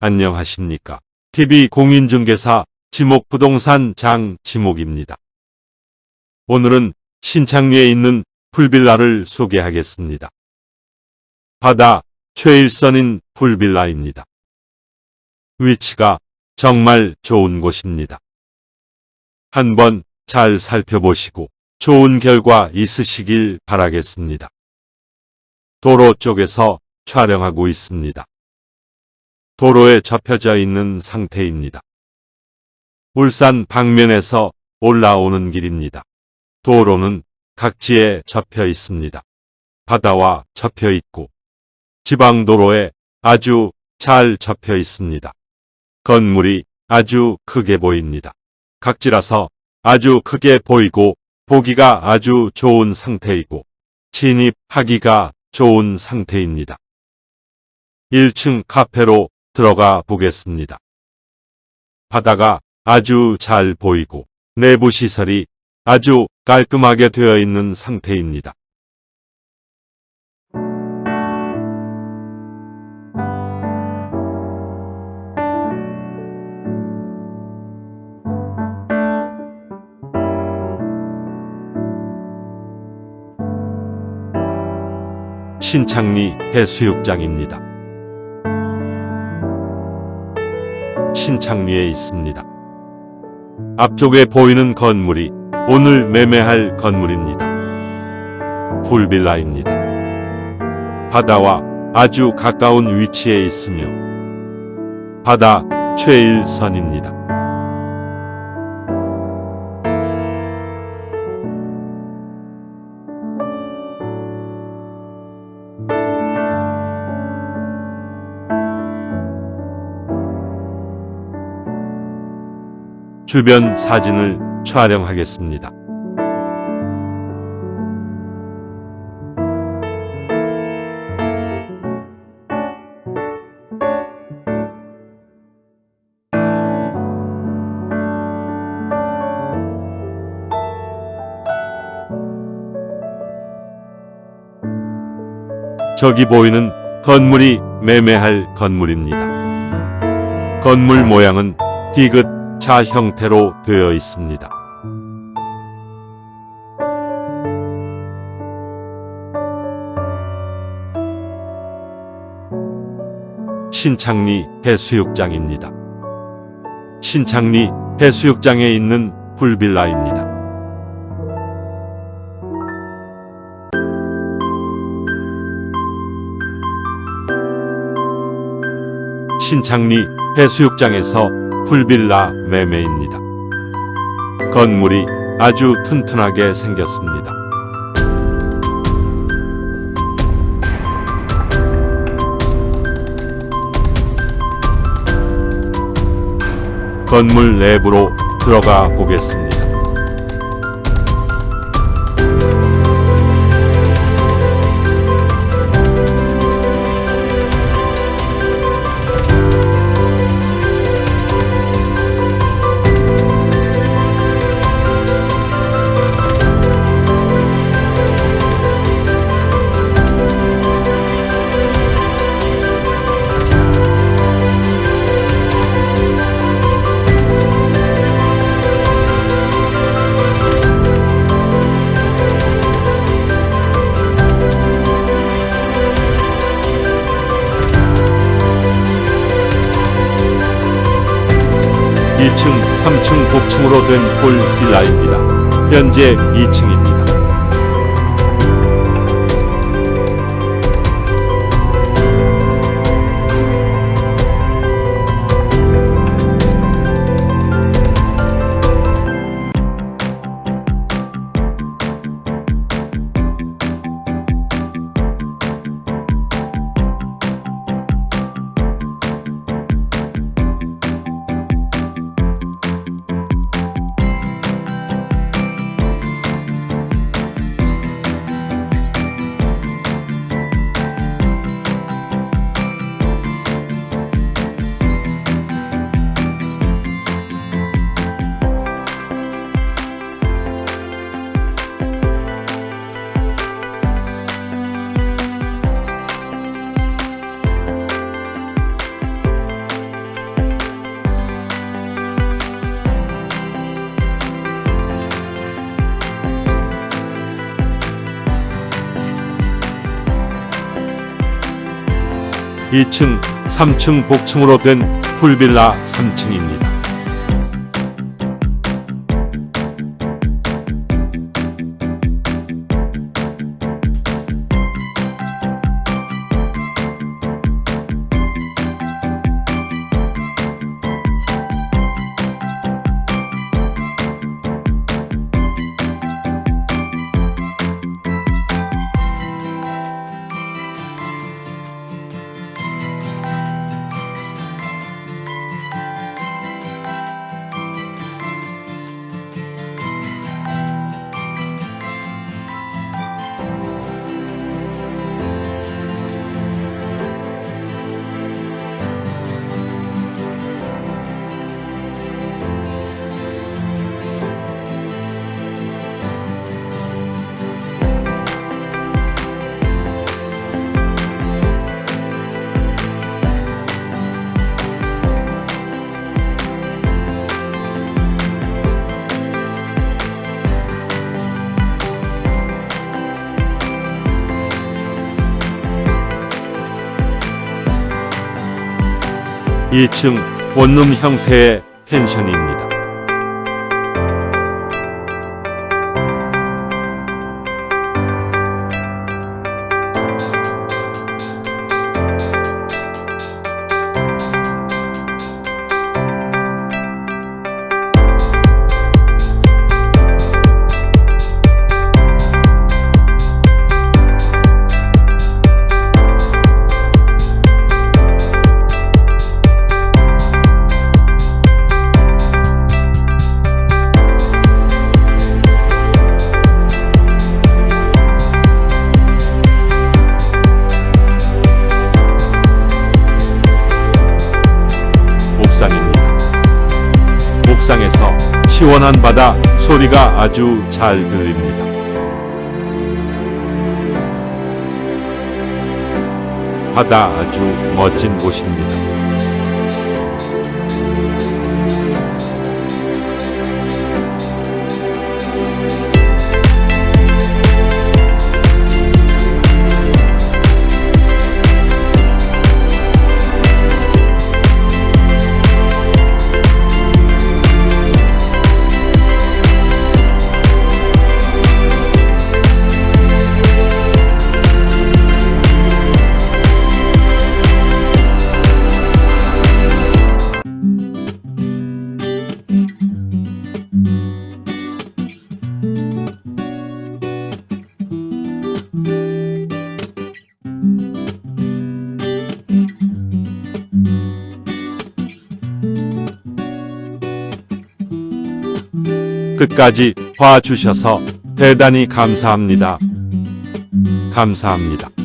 안녕하십니까. TV 공인중개사 지목부동산 장 지목입니다. 오늘은 신창리에 있는 풀빌라를 소개하겠습니다. 바다 최일선인 풀빌라입니다. 위치가 정말 좋은 곳입니다. 한번 잘 살펴보시고 좋은 결과 있으시길 바라겠습니다. 도로 쪽에서 촬영하고 있습니다. 도로에 접혀져 있는 상태입니다. 울산 방면에서 올라오는 길입니다. 도로는 각지에 접혀 있습니다. 바다와 접혀 있고 지방도로에 아주 잘 접혀 있습니다. 건물이 아주 크게 보입니다. 각지라서 아주 크게 보이고 보기가 아주 좋은 상태이고 진입하기가 좋은 상태입니다. 1층 카페로 들어가 보겠습니다. 바다가 아주 잘 보이고 내부 시설이 아주 깔끔하게 되어 있는 상태입니다. 신창리 해수욕장입니다. 신창리에 있습니다. 앞쪽에 보이는 건물이 오늘 매매할 건물입니다. 풀빌라입니다. 바다와 아주 가까운 위치에 있으며 바다 최일선입니다. 주변 사진을 촬영하겠습니다. 저기 보이는 건물이 매매할 건물입니다. 건물 모양은 디귿 자 형태로 되어 있습니다. 신창리 해수욕장입니다. 신창리 해수욕장에 있는 풀빌라입니다. 신창리 해수욕장에서 풀빌라 매매입니다. 건물이 아주 튼튼하게 생겼습니다. 건물 내부로 들어가 보겠습니다. 2층, 3층 복층으로 된 홀 빌라입니다. 현재 2층입니다. 2층, 3층 복층으로 된 풀빌라 3층입니다. 2층 원룸 형태의 펜션입니다. 옥상에서 시원한 바다 소리가 아주 잘 들립니다. 바다 아주 멋진 곳입니다. 끝까지 봐주셔서 대단히 감사합니다. 감사합니다.